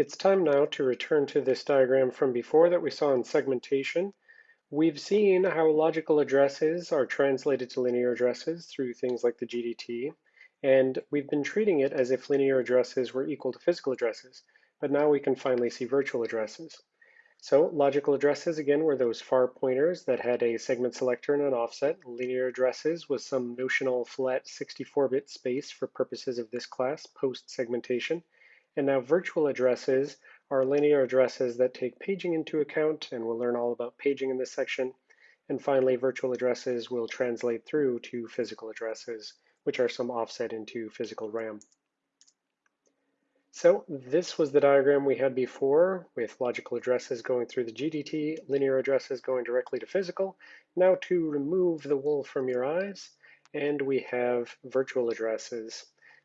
It's time now to return to this diagram from before that we saw in segmentation. We've seen how logical addresses are translated to linear addresses through things like the GDT, and we've been treating it as if linear addresses were equal to physical addresses, but now we can finally see virtual addresses. So logical addresses, again, were those far pointers that had a segment selector and an offset. Linear addresses was some notional flat 64-bit space for purposes of this class, post-segmentation. And now virtual addresses are linear addresses that take paging into account, and we'll learn all about paging in this section. And finally, virtual addresses will translate through to physical addresses, which are some offset into physical RAM. So this was the diagram we had before with logical addresses going through the GDT, linear addresses going directly to physical. Now to remove the wool from your eyes, and we have virtual addresses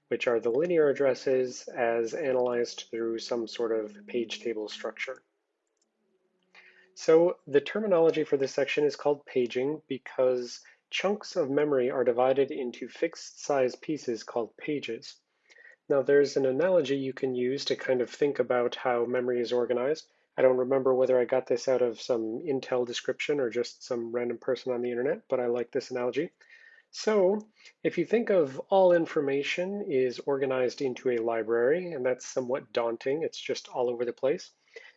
which are the linear addresses as analyzed through some sort of page table structure. So the terminology for this section is called paging because chunks of memory are divided into fixed size pieces called pages. Now there's an analogy you can use to kind of think about how memory is organized. I don't remember whether I got this out of some Intel description or just some random person on the internet, but I like this analogy. So if you think of all information is organized into a library, and that's somewhat daunting, it's just all over the place.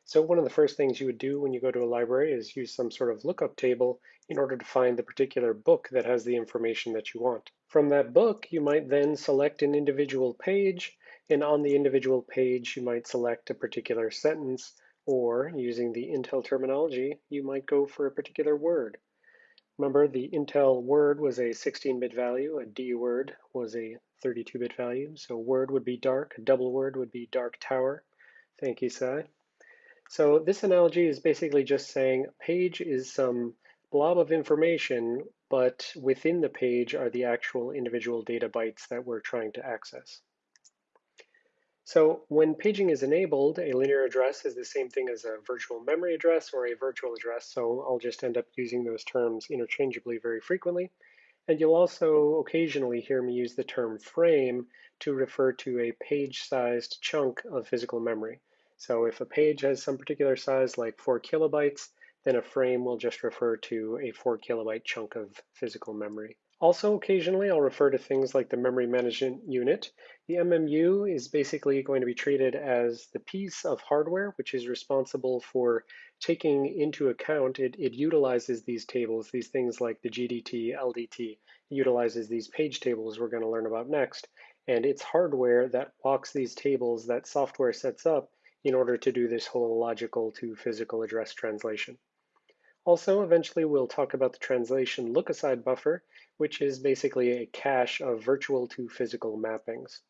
So one of the first things you would do when you go to a library is use some sort of lookup table in order to find the particular book that has the information that you want. From that book, you might then select an individual page, and on the individual page, you might select a particular sentence, or using the Intel terminology, you might go for a particular word. Remember, the Intel word was a 16-bit value, a D word was a 32-bit value. So word would be dark, a double word would be dark tower. Thank you, Sai. So this analogy is basically just saying page is some blob of information, but within the page are the actual individual data bytes that we're trying to access. So when paging is enabled, a linear address is the same thing as a virtual memory address or a virtual address, so I'll just end up using those terms interchangeably very frequently. And you'll also occasionally hear me use the term frame to refer to a page-sized chunk of physical memory. So if a page has some particular size like 4 kilobytes, then a frame will just refer to a 4 kilobyte chunk of physical memory. Also, occasionally, I'll refer to things like the memory management unit. The MMU is basically going to be treated as the piece of hardware which is responsible for taking into account, it, it utilizes these tables, these things like the GDT, LDT, utilizes these page tables we're going to learn about next. And it's hardware that walks these tables that software sets up in order to do this whole logical to physical address translation. Also, eventually we'll talk about the translation look-aside buffer, which is basically a cache of virtual to physical mappings.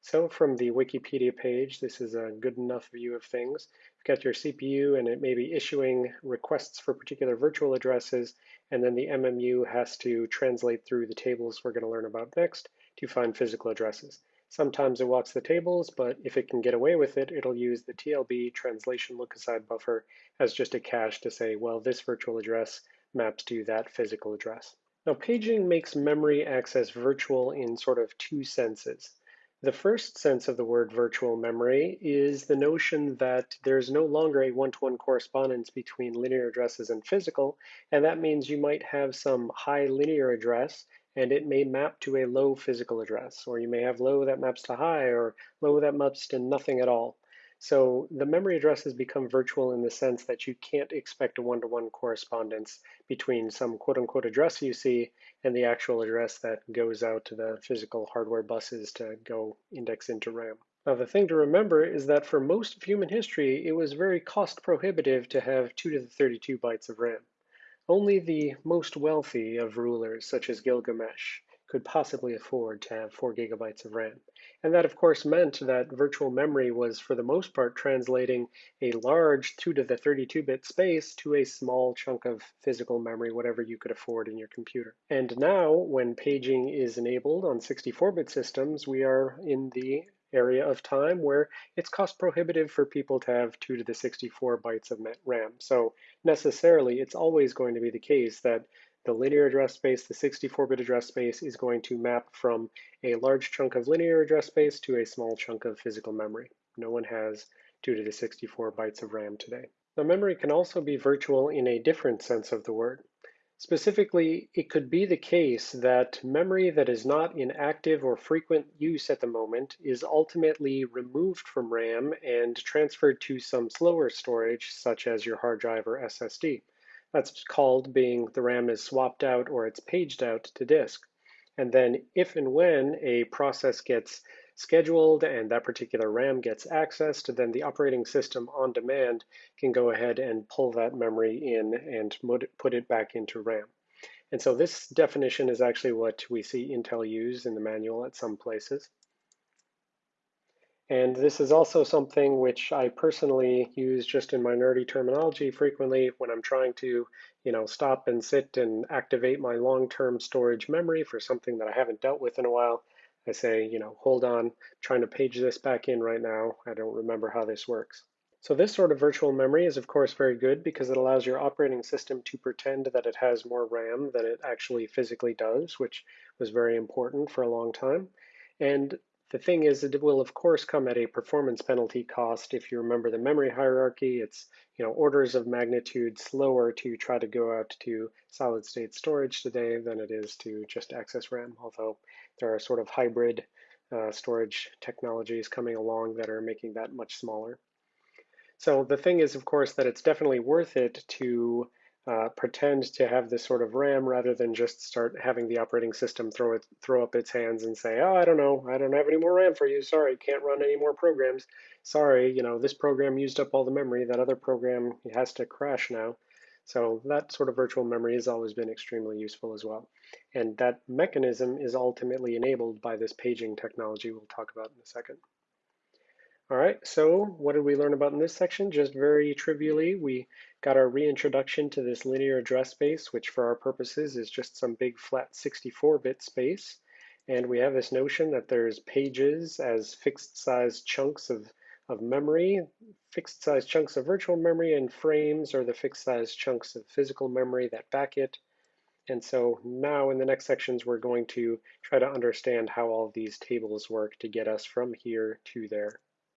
So from the Wikipedia page, this is a good enough view of things. You've got your CPU and it may be issuing requests for particular virtual addresses, and then the MMU has to translate through the tables we're going to learn about next to find physical addresses. Sometimes it walks the tables, but if it can get away with it, it'll use the TLB translation look-aside buffer as just a cache to say, well, this virtual address maps to that physical address. Now, paging makes memory access virtual in sort of two senses. The first sense of the word virtual memory is the notion that there's no longer a one-to-one -one correspondence between linear addresses and physical, and that means you might have some high linear address and it may map to a low physical address, or you may have low that maps to high, or low that maps to nothing at all. So the memory addresses become virtual in the sense that you can't expect a one-to-one -one correspondence between some quote-unquote address you see and the actual address that goes out to the physical hardware buses to go index into RAM. Now the thing to remember is that for most of human history, it was very cost prohibitive to have 2 to the 32 bytes of RAM. Only the most wealthy of rulers, such as Gilgamesh, could possibly afford to have 4 gigabytes of RAM. And that, of course, meant that virtual memory was, for the most part, translating a large 2 to the 32-bit space to a small chunk of physical memory, whatever you could afford in your computer. And now, when paging is enabled on 64-bit systems, we are in the area of time where it's cost prohibitive for people to have 2 to the 64 bytes of RAM. So necessarily, it's always going to be the case that the linear address space, the 64-bit address space, is going to map from a large chunk of linear address space to a small chunk of physical memory. No one has 2 to the 64 bytes of RAM today. Now memory can also be virtual in a different sense of the word. Specifically, it could be the case that memory that is not in active or frequent use at the moment is ultimately removed from RAM and transferred to some slower storage, such as your hard drive or SSD. That's called being the RAM is swapped out or it's paged out to disk. And then if and when a process gets scheduled and that particular RAM gets accessed, then the operating system on demand can go ahead and pull that memory in and put it back into RAM. And so this definition is actually what we see Intel use in the manual at some places. And this is also something which I personally use just in my nerdy terminology frequently when I'm trying to, you know, stop and sit and activate my long-term storage memory for something that I haven't dealt with in a while. I say, you know, hold on, I'm trying to page this back in right now. I don't remember how this works. So this sort of virtual memory is of course very good because it allows your operating system to pretend that it has more RAM than it actually physically does, which was very important for a long time. And the thing is, it will of course come at a performance penalty cost. If you remember the memory hierarchy, it's you know orders of magnitude slower to try to go out to solid state storage today than it is to just access RAM, although there are sort of hybrid uh, storage technologies coming along that are making that much smaller. So the thing is, of course, that it's definitely worth it to uh, pretend to have this sort of RAM rather than just start having the operating system throw it throw up its hands and say, oh, I don't know, I don't have any more RAM for you. Sorry, can't run any more programs. Sorry, you know, this program used up all the memory. That other program has to crash now. So that sort of virtual memory has always been extremely useful as well. And that mechanism is ultimately enabled by this paging technology we'll talk about in a second. All right, so what did we learn about in this section? Just very trivially, we got our reintroduction to this linear address space, which for our purposes is just some big flat 64-bit space. And we have this notion that there's pages as fixed size chunks of of memory, fixed size chunks of virtual memory, and frames are the fixed size chunks of physical memory that back it. And so now in the next sections, we're going to try to understand how all these tables work to get us from here to there.